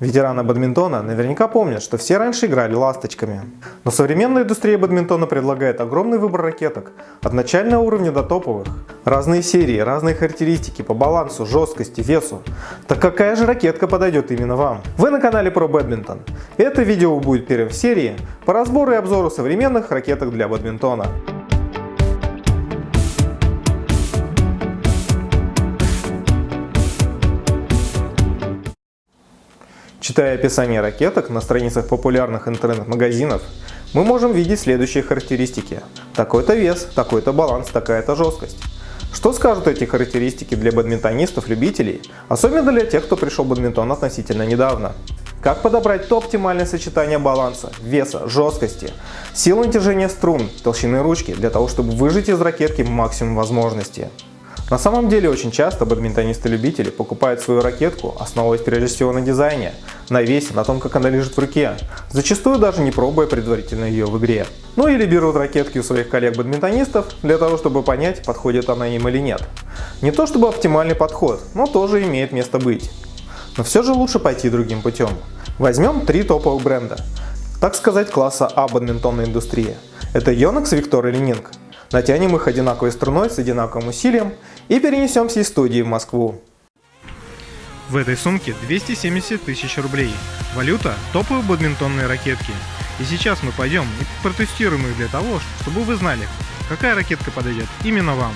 Ветераны бадминтона наверняка помнят, что все раньше играли ласточками. Но современная индустрия бадминтона предлагает огромный выбор ракеток, от начального уровня до топовых. Разные серии, разные характеристики по балансу, жесткости, весу. Так какая же ракетка подойдет именно вам? Вы на канале Pro Badminton. Это видео будет первым в серии по разбору и обзору современных ракеток для бадминтона. Читая описание ракеток на страницах популярных интернет-магазинов, мы можем видеть следующие характеристики. Такой-то вес, такой-то баланс, такая-то жесткость. Что скажут эти характеристики для бадминтонистов-любителей, особенно для тех, кто пришел в бадминтон относительно недавно? Как подобрать то оптимальное сочетание баланса, веса, жесткости, силы натяжения струн, толщины ручки для того, чтобы выжать из ракетки максимум возможностей? На самом деле очень часто бадминтонисты-любители покупают свою ракетку, основываясь прежде всего на дизайне, на весе, на том, как она лежит в руке, зачастую даже не пробуя предварительно ее в игре. Ну или берут ракетки у своих коллег-бадминтонистов для того, чтобы понять, подходит она им или нет. Не то чтобы оптимальный подход, но тоже имеет место быть. Но все же лучше пойти другим путем. Возьмем три топовых бренда, так сказать класса А бадминтонной индустрии. Это Yonex, Victor и Ленинг. Натянем их одинаковой струной с одинаковым усилием и перенесемся из студии в Москву. В этой сумке 270 тысяч рублей. Валюта – топовые бадминтонные ракетки. И сейчас мы пойдем и протестируем их для того, чтобы вы знали, какая ракетка подойдет именно вам.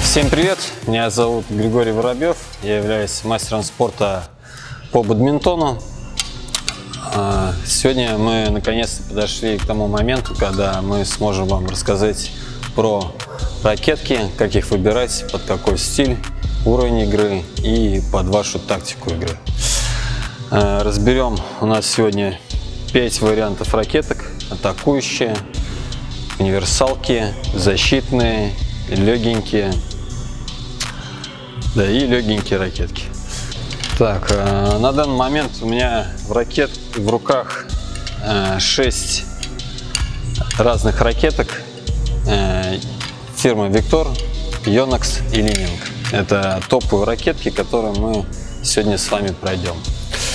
Всем привет! Меня зовут Григорий Воробьев. Я являюсь мастером спорта по бадминтону. А, сегодня мы наконец-то подошли к тому моменту, когда мы сможем вам рассказать про ракетки, как их выбирать, под какой стиль, уровень игры и под вашу тактику игры. А, разберем у нас сегодня 5 вариантов ракеток. Атакующие, универсалки, защитные легенькие, да и легенькие ракетки. Так, э, на данный момент у меня в ракет в руках 6 э, разных ракеток э, фирмы Victor, Yonex и Lining. Это топовые ракетки, которые мы сегодня с вами пройдем.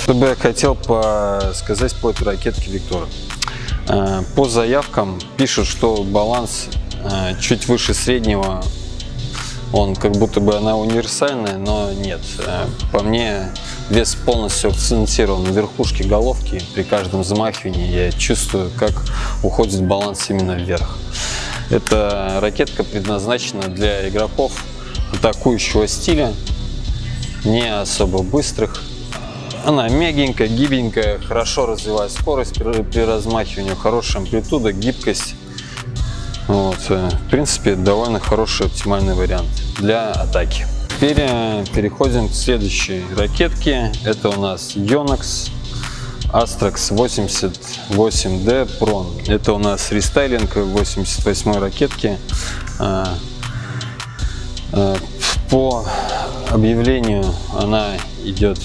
Что бы я хотел сказать по этой ракетке Victor. По заявкам пишут, что баланс Э, чуть выше среднего. Он как будто бы она универсальная, но нет. Э, по мне вес полностью акцентирован на верхушке головки. При каждом замахивании я чувствую, как уходит баланс именно вверх. Эта ракетка предназначена для игроков атакующего стиля, не особо быстрых. Она мягенькая, гибенькая, хорошо развивает скорость при размахивании, хорошая амплитуда, гибкость. Вот, э, в принципе, довольно хороший оптимальный вариант для атаки. Теперь э, переходим к следующей ракетке. Это у нас Yonex Astrax 88D Pro. Это у нас рестайлинг 88 ракетки. Э, по объявлению она идет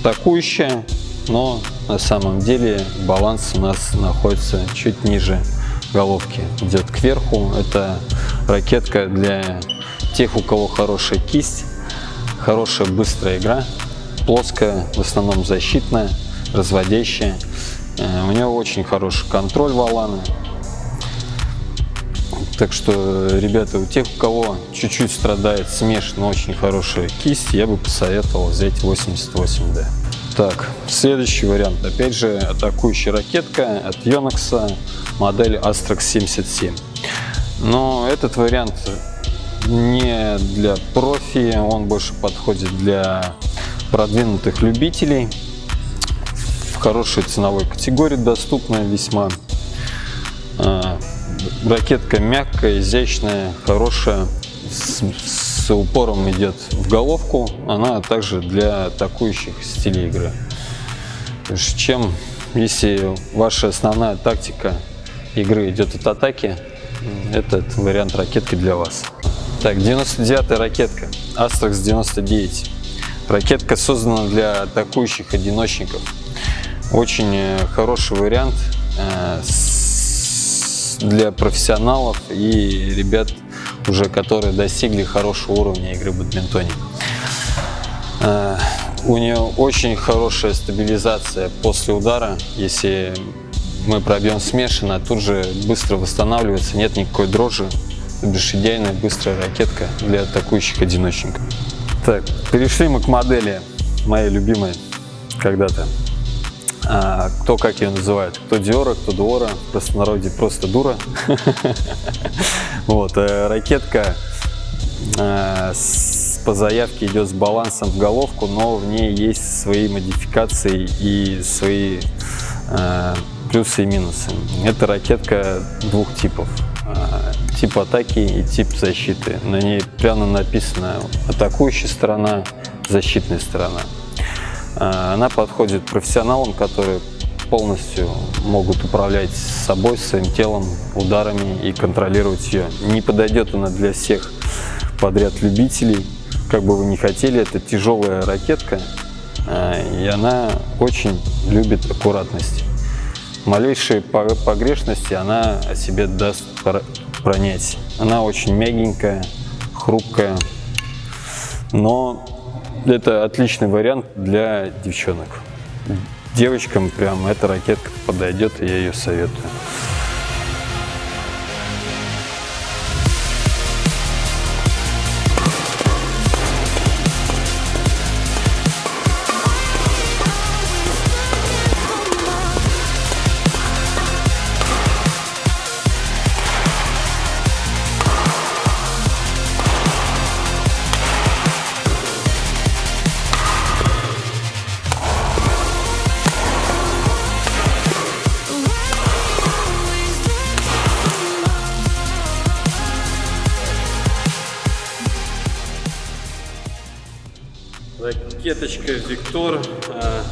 атакующая, но на самом деле баланс у нас находится чуть ниже головки идет кверху. Это ракетка для тех, у кого хорошая кисть, хорошая быстрая игра, плоская, в основном защитная, разводящая. Э, у него очень хороший контроль валаны. Так что, ребята, у тех, у кого чуть-чуть страдает смеш, но очень хорошая кисть, я бы посоветовал взять 88D. Так, следующий вариант. Опять же, атакующая ракетка от Yonex, модель Astrax 77. Но этот вариант не для профи, он больше подходит для продвинутых любителей. В хорошей ценовой категории доступная весьма. А, ракетка мягкая, изящная, хорошая, с, с упором идет в головку, она также для атакующих стилей игры. Чем, если ваша основная тактика игры идет от атаки, этот вариант ракетки для вас. Так, 99 ракетка. Astrax 99. Ракетка создана для атакующих одиночников. Очень э, хороший вариант э, для профессионалов и ребят, уже которые достигли хорошего уровня игры в бадминтоне. Э, у нее очень хорошая стабилизация после удара. Если мы пробьем смешанно, тут же быстро восстанавливается, нет никакой дрожи. То бишь идеальная быстрая ракетка для атакующих одиночников. Так, перешли мы к модели моей любимой когда-то. А, кто как ее называет, кто Диора, кто Дуора, в простонародье просто дура. Вот, э, ракетка э, по заявке идет с балансом в головку, но в ней есть свои модификации и свои э, плюсы и минусы. Это ракетка двух типов тип атаки и тип защиты. На ней прямо написано атакующая сторона, защитная сторона. А, она подходит профессионалам, которые полностью могут управлять собой, своим телом, ударами и контролировать ее. Не подойдет она для всех подряд любителей. Как бы вы ни хотели, это тяжелая ракетка, а, и она очень любит аккуратность. Малейшие погрешности она о себе даст пронять. Она очень мягенькая, хрупкая, но это отличный вариант для девчонок. Девочкам прям эта ракетка подойдет, я ее советую. Ракеточка Виктор, а,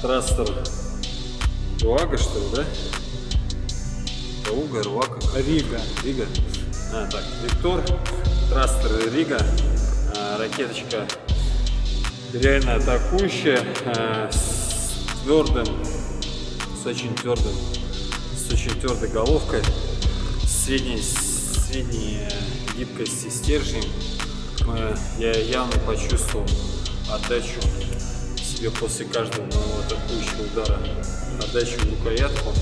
трастер Руага, что ли, да? Руга, Руага, Рига. Рига. А, так, Виктор, трастер Рига, а, ракеточка реально атакующая, а, с твердым, с очень твердым, с очень твердой головкой, средней, средней гибкости стержней. Я явно почувствовал отдачу себе после каждого моего атакующего удара, отдачу в рукоятку.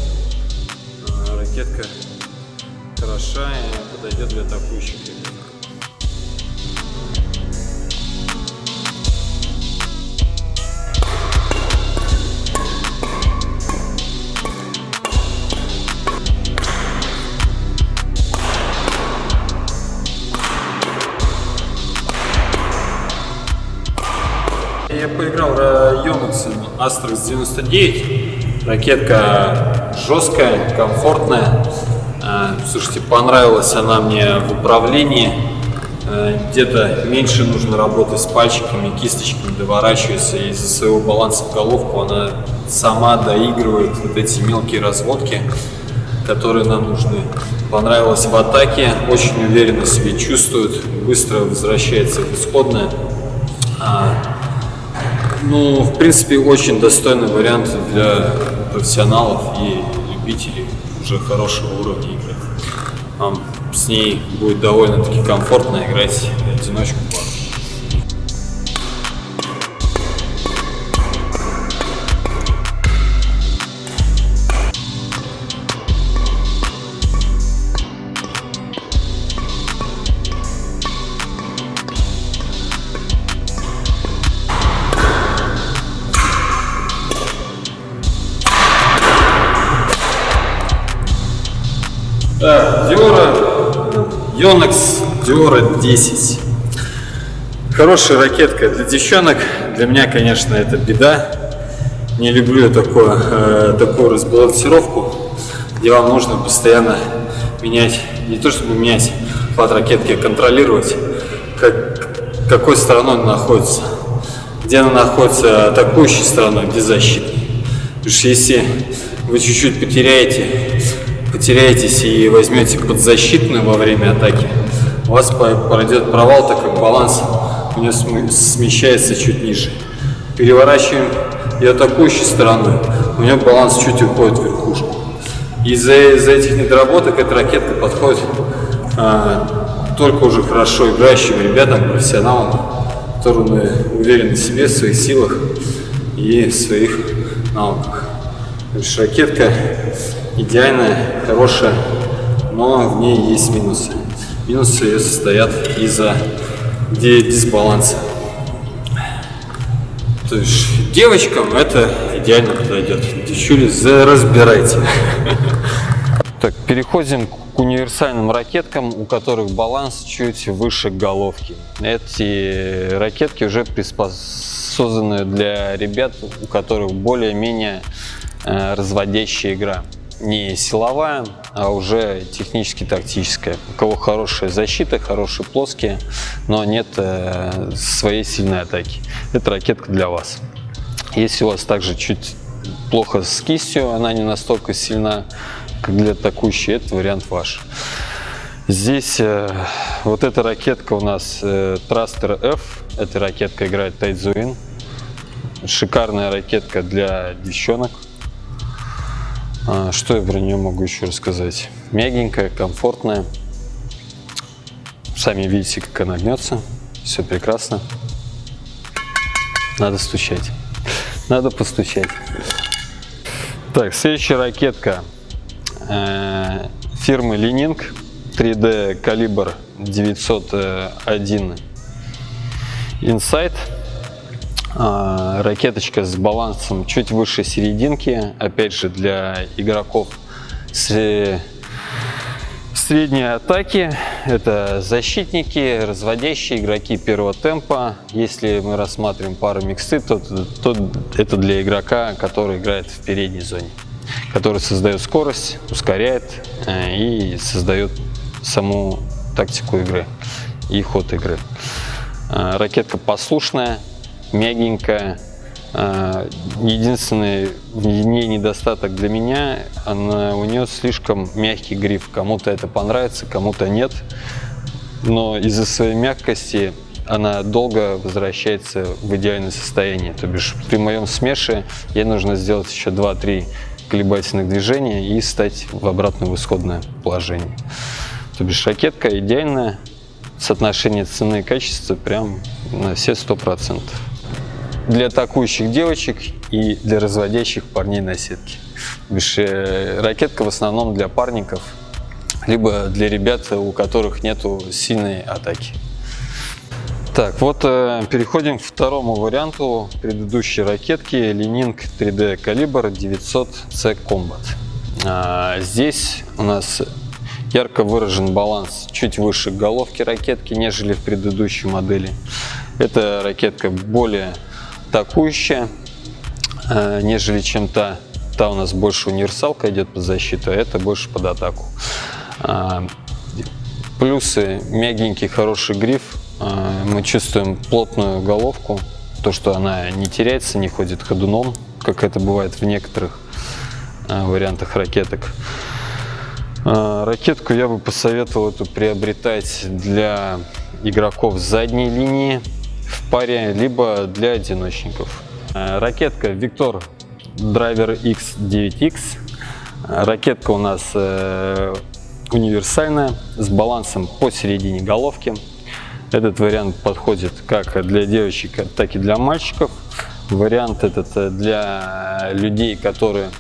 А, ракетка хороша и подойдет для атакующих. Поиграл Yonex Astrax 99. Ракетка жесткая, комфортная. А, слушайте, понравилась она мне в управлении. А, где-то меньше нужно работать с пальчиками, кисточками, доворачиваться. Из-за своего баланса в головку она сама доигрывает вот эти мелкие разводки, которые нам нужны. Понравилась в атаке, очень уверенно себя чувствует, быстро возвращается в исходное. Ну, в принципе, очень достойный вариант для профессионалов и любителей уже хорошего уровня игры. Вам с ней будет довольно-таки комфортно играть в одиночку. Так, Диора, Yonex Diora 10. Хорошая ракетка для девчонок. Для меня, конечно, это беда. Не люблю такое, э, такую разбалансировку, где вам нужно постоянно менять, не то чтобы менять хват ракетки, а контролировать, как, какой стороной она находится. Где она находится атакующей стороной, где защитной. Потому что если вы чуть-чуть потеряете потеряетесь и возьмете подзащитную во время атаки, у вас пройдет провал, так как баланс у нее смещается чуть ниже. Переворачиваем ее атакующей стороной, у нее баланс чуть уходит в верхушку. Из-за из этих недоработок эта ракетка подходит а, только уже хорошо играющим ребятам, профессионалам, которые уверены в себе, в своих силах и в своих навыках. ракетка идеальная, хорошая, но в ней есть минусы. Минусы ее состоят из-за дисбаланса. То есть девочкам это идеально подойдет. Девчули, разбирайте. Так, переходим к универсальным ракеткам, у которых баланс чуть выше головки. Эти ракетки уже приспособлены для ребят, у которых более-менее э, разводящая игра не силовая, а уже технически тактическая. У кого хорошая защита, хорошие плоские, но нет э, своей сильной атаки. Это ракетка для вас. Если у вас также чуть плохо с кистью, она не настолько сильна, как для атакующей, это вариант ваш. Здесь э, вот эта ракетка у нас э, Thruster F. Эта ракетка играет Тайцзуин. Шикарная ракетка для девчонок. А, что я про нее могу еще рассказать? Мягенькая, комфортная. Сами видите, как она гнется. Все прекрасно. Надо стучать. Надо постучать. Так, следующая ракетка э, фирмы Ленинг 3D калибр 901 Insight. А, ракеточка с балансом чуть выше серединки, опять же для игроков с средней атаки. Это защитники, разводящие игроки первого темпа. Если мы рассматриваем пару миксы, то, то это для игрока, который играет в передней зоне, который создает скорость, ускоряет э, и создает саму тактику игры и ход игры. Э, ракетка послушная, мягенькая. А, единственный в ней недостаток для меня, она, у нее слишком мягкий гриф. Кому-то это понравится, кому-то нет. Но из-за своей мягкости она долго возвращается в идеальное состояние. То бишь при моем смеше ей нужно сделать еще 2-3 колебательных движения и стать в обратное исходное положение. То бишь ракетка идеальная, соотношение цены и качества прям на все 100% для атакующих девочек и для разводящих парней на сетке. Э, ракетка в основном для парников, либо для ребят, у которых нету сильной атаки. Так, вот э, переходим к второму варианту предыдущей ракетки Ленинг 3D калибр 900C Combat. А, здесь у нас ярко выражен баланс чуть выше головки ракетки, нежели в предыдущей модели. Эта ракетка более атакующая, э, нежели чем та. Та у нас больше универсалка идет под защиту, а это больше под атаку. А, плюсы мягенький, хороший гриф. А, мы чувствуем плотную головку, то, что она не теряется, не ходит ходуном, как это бывает в некоторых э, вариантах ракеток. А, ракетку я бы посоветовал эту приобретать для игроков задней линии, в паре, либо для одиночников. Э, ракетка Victor Driver X9X. Ракетка у нас э, универсальная, с балансом посередине головки. Этот вариант подходит как для девочек, так и для мальчиков. Вариант этот э, для людей, которые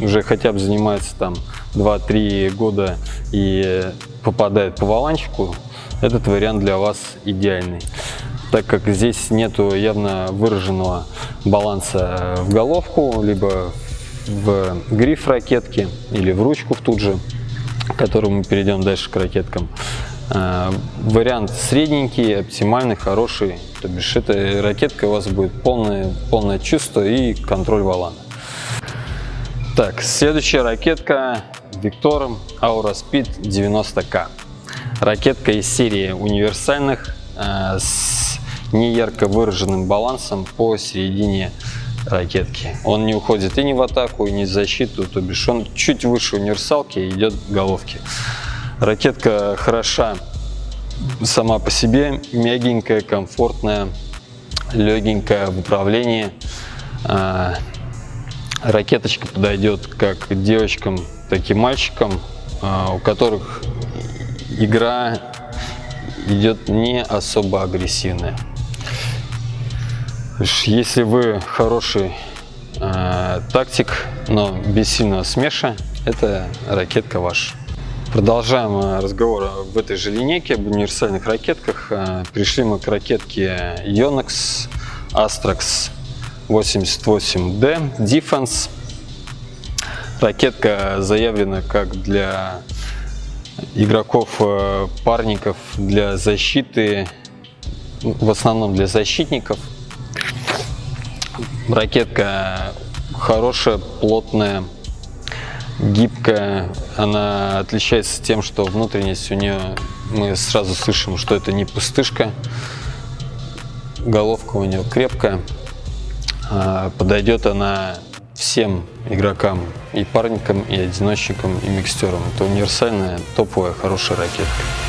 уже хотя бы занимаются там 2-3 года и попадают по валанчику, этот вариант для вас идеальный так как здесь нету явно выраженного баланса в головку, либо в гриф ракетки или в ручку в тут же, к которому мы перейдем дальше к ракеткам. А, вариант средненький, оптимальный, хороший, то бишь эта ракетка у вас будет полное, полное чувство и контроль валана. Так, следующая ракетка Victor Aura Speed 90K. Ракетка из серии универсальных а, с неярко выраженным балансом по середине ракетки. Он не уходит и не в атаку, и не в защиту, то бишь он чуть выше универсалки идет к головке. Ракетка хороша сама по себе мягенькая, комфортная, легенькая в управлении. А, ракеточка подойдет как девочкам, так и мальчикам, а, у которых игра идет не особо агрессивная. Если вы хороший э, тактик, но без сильного смеша, это ракетка ваша. Продолжаем э, разговор в этой же линейке об универсальных ракетках. Э, пришли мы к ракетке Yonex Astrax 88D Defense. Ракетка заявлена как для игроков, э, парников, для защиты, в основном для защитников. Ракетка хорошая, плотная, гибкая. Она отличается тем, что внутренность у нее, мы сразу слышим, что это не пустышка. Головка у нее крепкая. А, подойдет она всем игрокам, и парникам, и одиночникам, и микстерам. Это универсальная, топовая, хорошая ракетка.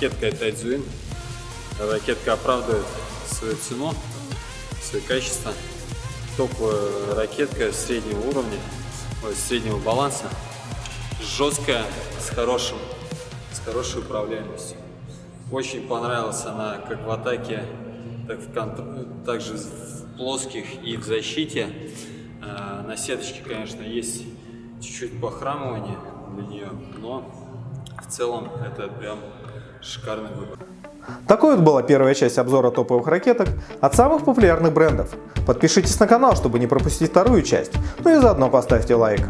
Ракетка Тайдзуин. Ракетка оправдывает свою цену, свои качества. Топовая ракетка среднего уровня, ой, среднего баланса. Жесткая, с хорошим, с хорошей управляемостью. Очень понравилась она как в атаке, так в контр... также в плоских и в защите. А, На сеточке, конечно, есть чуть-чуть похрамывание для нее, но в целом это прям шикарный выбор. Такой вот была первая часть обзора топовых ракеток от самых популярных брендов. Подпишитесь на канал, чтобы не пропустить вторую часть, ну и заодно поставьте лайк.